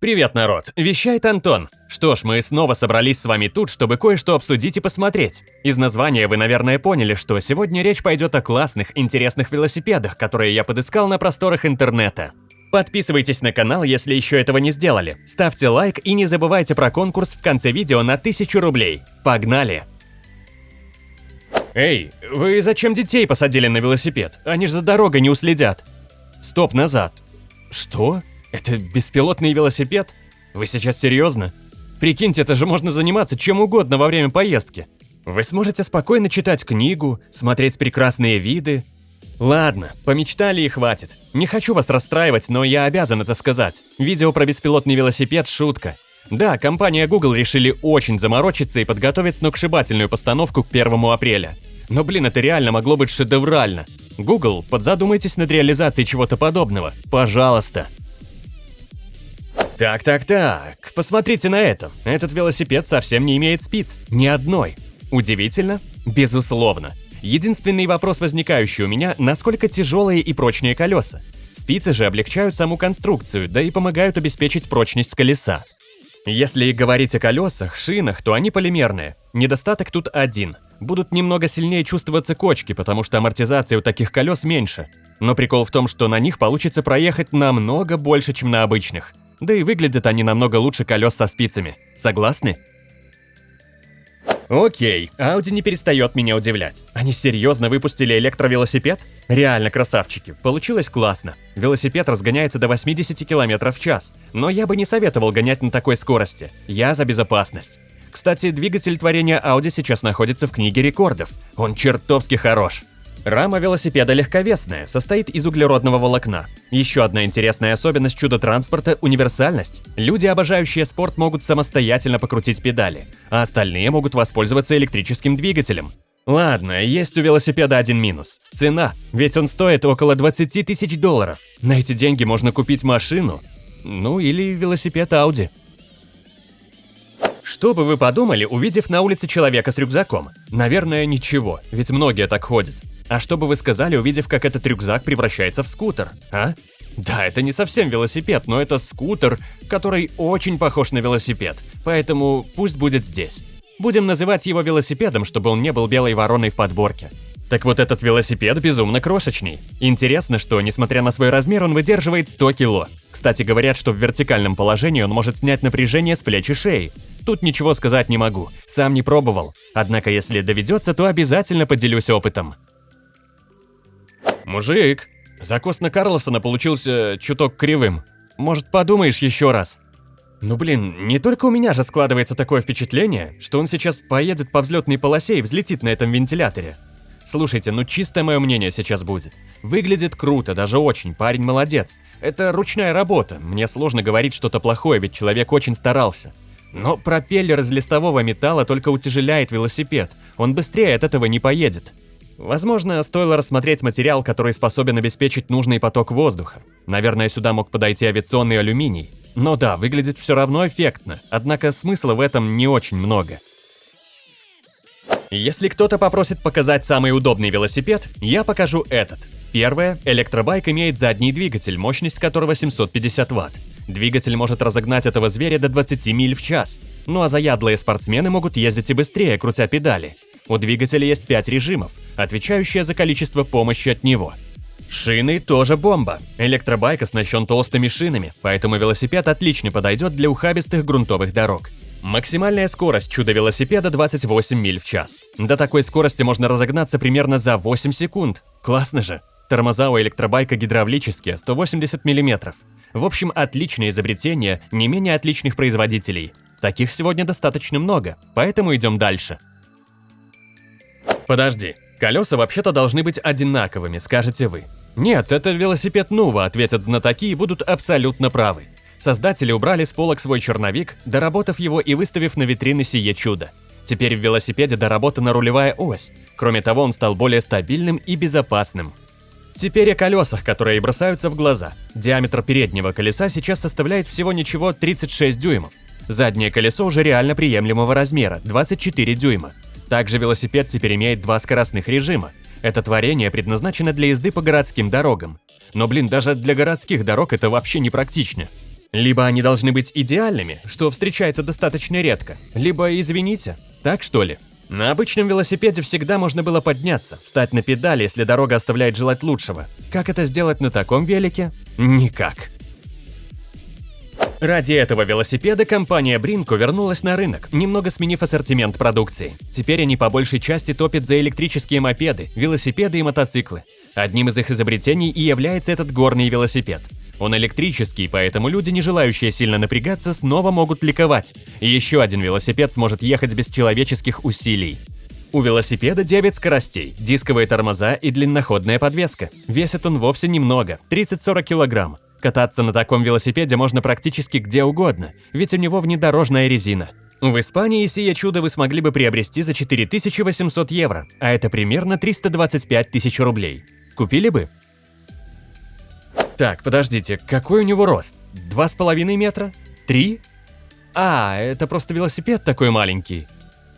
Привет, народ! Вещает Антон. Что ж, мы снова собрались с вами тут, чтобы кое-что обсудить и посмотреть. Из названия вы, наверное, поняли, что сегодня речь пойдет о классных, интересных велосипедах, которые я подыскал на просторах интернета. Подписывайтесь на канал, если еще этого не сделали. Ставьте лайк и не забывайте про конкурс в конце видео на 1000 рублей. Погнали! Эй, вы зачем детей посадили на велосипед? Они же за дорогой не уследят. Стоп, назад. Что? Это беспилотный велосипед? Вы сейчас серьезно? Прикиньте, это же можно заниматься чем угодно во время поездки. Вы сможете спокойно читать книгу, смотреть прекрасные виды. Ладно, помечтали и хватит. Не хочу вас расстраивать, но я обязан это сказать. Видео про беспилотный велосипед – шутка. Да, компания Google решили очень заморочиться и подготовить сногсшибательную постановку к 1 апреля. Но блин, это реально могло быть шедеврально. Google, подзадумайтесь над реализацией чего-то подобного. Пожалуйста. Так, так, так, посмотрите на это. Этот велосипед совсем не имеет спиц. Ни одной. Удивительно? Безусловно. Единственный вопрос, возникающий у меня, насколько тяжелые и прочные колеса. Спицы же облегчают саму конструкцию, да и помогают обеспечить прочность колеса. Если говорить о колесах, шинах, то они полимерные. Недостаток тут один. Будут немного сильнее чувствоваться кочки, потому что амортизация у таких колес меньше. Но прикол в том, что на них получится проехать намного больше, чем на обычных. Да и выглядят они намного лучше колес со спицами. Согласны? Окей, Audi не перестает меня удивлять. Они серьезно выпустили электровелосипед? Реально красавчики, получилось классно. Велосипед разгоняется до 80 км в час, но я бы не советовал гонять на такой скорости. Я за безопасность. Кстати, двигатель творения Audi сейчас находится в книге рекордов. Он чертовски хорош. Рама велосипеда легковесная, состоит из углеродного волокна. Еще одна интересная особенность чудо-транспорта – универсальность. Люди, обожающие спорт, могут самостоятельно покрутить педали, а остальные могут воспользоваться электрическим двигателем. Ладно, есть у велосипеда один минус. Цена, ведь он стоит около 20 тысяч долларов. На эти деньги можно купить машину, ну или велосипед Audi. Что бы вы подумали, увидев на улице человека с рюкзаком? Наверное, ничего, ведь многие так ходят. А что бы вы сказали, увидев, как этот рюкзак превращается в скутер, а? Да, это не совсем велосипед, но это скутер, который очень похож на велосипед, поэтому пусть будет здесь. Будем называть его велосипедом, чтобы он не был белой вороной в подборке. Так вот этот велосипед безумно крошечный. Интересно, что, несмотря на свой размер, он выдерживает 100 кило. Кстати, говорят, что в вертикальном положении он может снять напряжение с плеч и шеи. Тут ничего сказать не могу, сам не пробовал. Однако, если доведется, то обязательно поделюсь опытом. Мужик, закос на Карлосона получился чуток кривым. Может, подумаешь еще раз? Ну блин, не только у меня же складывается такое впечатление, что он сейчас поедет по взлетной полосе и взлетит на этом вентиляторе. Слушайте, ну чистое мое мнение сейчас будет. Выглядит круто, даже очень, парень молодец. Это ручная работа, мне сложно говорить что-то плохое, ведь человек очень старался. Но пропеллер из листового металла только утяжеляет велосипед, он быстрее от этого не поедет. Возможно, стоило рассмотреть материал, который способен обеспечить нужный поток воздуха. Наверное, сюда мог подойти авиационный алюминий. Но да, выглядит все равно эффектно, однако смысла в этом не очень много. Если кто-то попросит показать самый удобный велосипед, я покажу этот. Первое, электробайк имеет задний двигатель, мощность которого 750 Вт. Двигатель может разогнать этого зверя до 20 миль в час. Ну а заядлые спортсмены могут ездить и быстрее, крутя педали. У двигателя есть 5 режимов, отвечающие за количество помощи от него. Шины тоже бомба. Электробайк оснащен толстыми шинами, поэтому велосипед отлично подойдет для ухабистых грунтовых дорог. Максимальная скорость чудо-велосипеда 28 миль в час. До такой скорости можно разогнаться примерно за 8 секунд. Классно же. Тормоза у электробайка гидравлические, 180 мм. В общем, отличное изобретение не менее отличных производителей. Таких сегодня достаточно много, поэтому идем дальше. Подожди, колеса вообще-то должны быть одинаковыми, скажете вы. Нет, это велосипед Нува, ответят знатоки и будут абсолютно правы. Создатели убрали с полок свой черновик, доработав его и выставив на витрины сие чудо. Теперь в велосипеде доработана рулевая ось. Кроме того, он стал более стабильным и безопасным. Теперь о колесах, которые бросаются в глаза. Диаметр переднего колеса сейчас составляет всего ничего 36 дюймов. Заднее колесо уже реально приемлемого размера – 24 дюйма. Также велосипед теперь имеет два скоростных режима. Это творение предназначено для езды по городским дорогам. Но блин, даже для городских дорог это вообще не практично. Либо они должны быть идеальными, что встречается достаточно редко, либо извините. Так что ли? На обычном велосипеде всегда можно было подняться, встать на педали, если дорога оставляет желать лучшего. Как это сделать на таком велике? Никак. Ради этого велосипеда компания Brinco вернулась на рынок, немного сменив ассортимент продукции. Теперь они по большей части топят за электрические мопеды, велосипеды и мотоциклы. Одним из их изобретений и является этот горный велосипед. Он электрический, поэтому люди, не желающие сильно напрягаться, снова могут ликовать. Еще один велосипед сможет ехать без человеческих усилий. У велосипеда 9 скоростей, дисковые тормоза и длинноходная подвеска. Весит он вовсе немного – 30-40 килограмм. Кататься на таком велосипеде можно практически где угодно, ведь у него внедорожная резина. В Испании сие чудо вы смогли бы приобрести за 4800 евро, а это примерно 325 тысяч рублей. Купили бы? Так, подождите, какой у него рост? Два с половиной метра? Три? А, это просто велосипед такой маленький.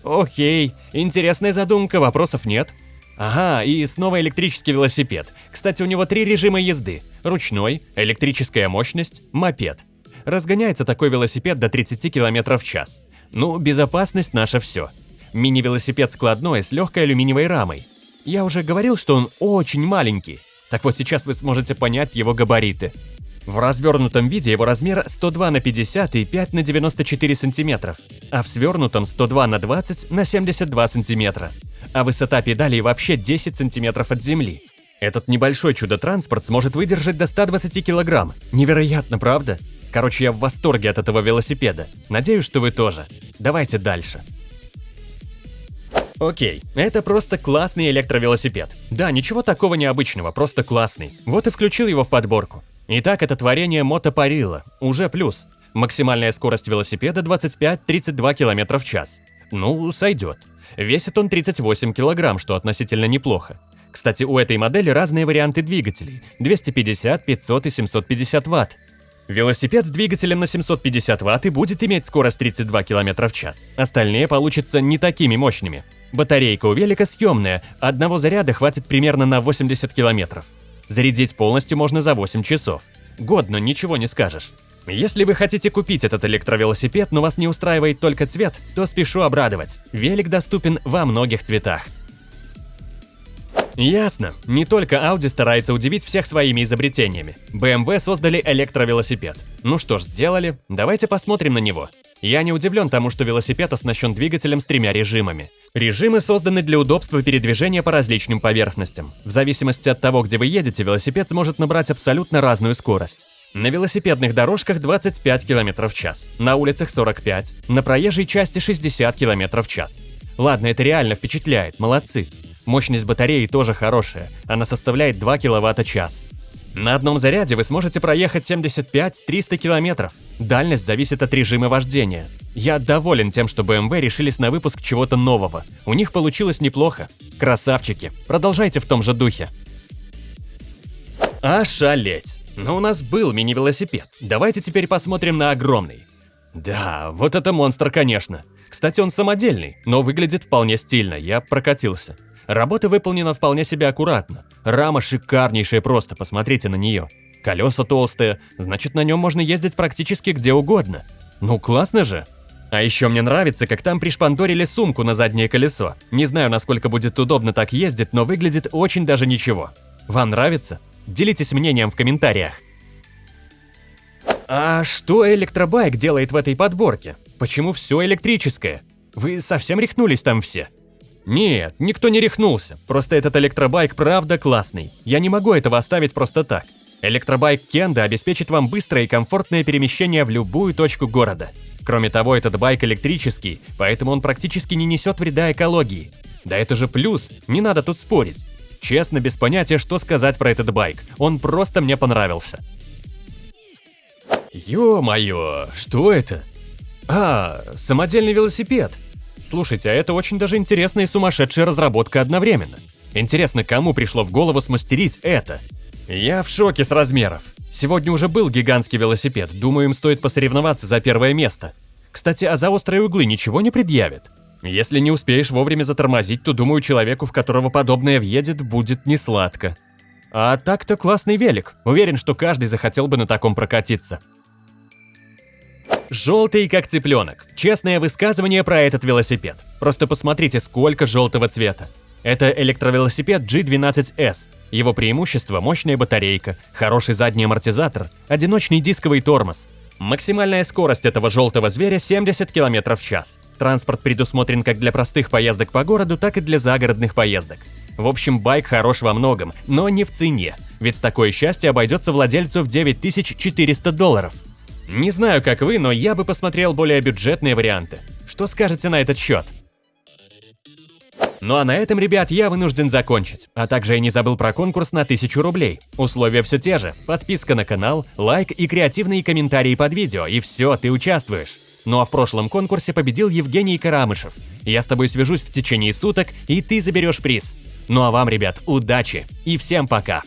Окей, интересная задумка, вопросов нет. Ага, и снова электрический велосипед. Кстати, у него три режима езды. Ручной, электрическая мощность, мопед. Разгоняется такой велосипед до 30 км в час. Ну, безопасность наше все. Мини-велосипед складной с легкой алюминиевой рамой. Я уже говорил, что он очень маленький. Так вот сейчас вы сможете понять его габариты. В развернутом виде его размер 102 на 50 и 5 на 94 сантиметров, а в свернутом 102 на 20 на 72 сантиметра а высота педалей вообще 10 сантиметров от земли. Этот небольшой чудо-транспорт сможет выдержать до 120 килограмм. Невероятно, правда? Короче, я в восторге от этого велосипеда. Надеюсь, что вы тоже. Давайте дальше. Окей, это просто классный электровелосипед. Да, ничего такого необычного, просто классный. Вот и включил его в подборку. Итак, это творение мотопарила, уже плюс. Максимальная скорость велосипеда 25-32 км в час. Ну, сойдет. Весит он 38 кг, что относительно неплохо. Кстати, у этой модели разные варианты двигателей – 250, 500 и 750 Вт. Велосипед с двигателем на 750 Вт и будет иметь скорость 32 км в час. Остальные получатся не такими мощными. Батарейка у велика съемная, одного заряда хватит примерно на 80 км. Зарядить полностью можно за 8 часов. Годно, ничего не скажешь. Если вы хотите купить этот электровелосипед, но вас не устраивает только цвет, то спешу обрадовать. Велик доступен во многих цветах. Ясно. Не только Audi старается удивить всех своими изобретениями. BMW создали электровелосипед. Ну что ж, сделали. Давайте посмотрим на него. Я не удивлен тому, что велосипед оснащен двигателем с тремя режимами. Режимы созданы для удобства передвижения по различным поверхностям. В зависимости от того, где вы едете, велосипед сможет набрать абсолютно разную скорость. На велосипедных дорожках 25 км в час, на улицах 45, на проезжей части 60 км в час. Ладно, это реально впечатляет, молодцы. Мощность батареи тоже хорошая, она составляет 2 кВт-час. На одном заряде вы сможете проехать 75-300 км. Дальность зависит от режима вождения. Я доволен тем, что BMW решились на выпуск чего-то нового. У них получилось неплохо. Красавчики, продолжайте в том же духе. Ошалеть! Но у нас был мини-велосипед. Давайте теперь посмотрим на огромный. Да, вот это монстр, конечно. Кстати, он самодельный, но выглядит вполне стильно, я прокатился. Работа выполнена вполне себе аккуратно. Рама шикарнейшая просто, посмотрите на нее. Колеса толстые, значит на нем можно ездить практически где угодно. Ну классно же. А еще мне нравится, как там пришпандорили сумку на заднее колесо. Не знаю, насколько будет удобно так ездить, но выглядит очень даже ничего. Вам нравится? Делитесь мнением в комментариях. А что электробайк делает в этой подборке? Почему все электрическое? Вы совсем рехнулись там все? Нет, никто не рехнулся, просто этот электробайк правда классный. Я не могу этого оставить просто так. Электробайк Кенда обеспечит вам быстрое и комфортное перемещение в любую точку города. Кроме того, этот байк электрический, поэтому он практически не несет вреда экологии. Да это же плюс, не надо тут спорить. Честно, без понятия, что сказать про этот байк. Он просто мне понравился. Ё-моё, что это? А, самодельный велосипед. Слушайте, а это очень даже интересная и сумасшедшая разработка одновременно. Интересно, кому пришло в голову смастерить это? Я в шоке с размеров. Сегодня уже был гигантский велосипед, думаю, им стоит посоревноваться за первое место. Кстати, а за острые углы ничего не предъявят? Если не успеешь вовремя затормозить, то, думаю, человеку, в которого подобное въедет, будет не сладко. А так-то классный велик. Уверен, что каждый захотел бы на таком прокатиться. Желтый как цыпленок. Честное высказывание про этот велосипед. Просто посмотрите, сколько желтого цвета. Это электровелосипед G12S. Его преимущество – мощная батарейка, хороший задний амортизатор, одиночный дисковый тормоз. Максимальная скорость этого желтого зверя 70 км в час. Транспорт предусмотрен как для простых поездок по городу, так и для загородных поездок. В общем, байк хорош во многом, но не в цене, ведь такое счастье обойдется владельцу в 9400 долларов. Не знаю, как вы, но я бы посмотрел более бюджетные варианты. Что скажете на этот счет? Ну а на этом, ребят, я вынужден закончить. А также я не забыл про конкурс на 1000 рублей. Условия все те же. Подписка на канал, лайк и креативные комментарии под видео, и все, ты участвуешь. Ну а в прошлом конкурсе победил Евгений Карамышев. Я с тобой свяжусь в течение суток, и ты заберешь приз. Ну а вам, ребят, удачи и всем пока!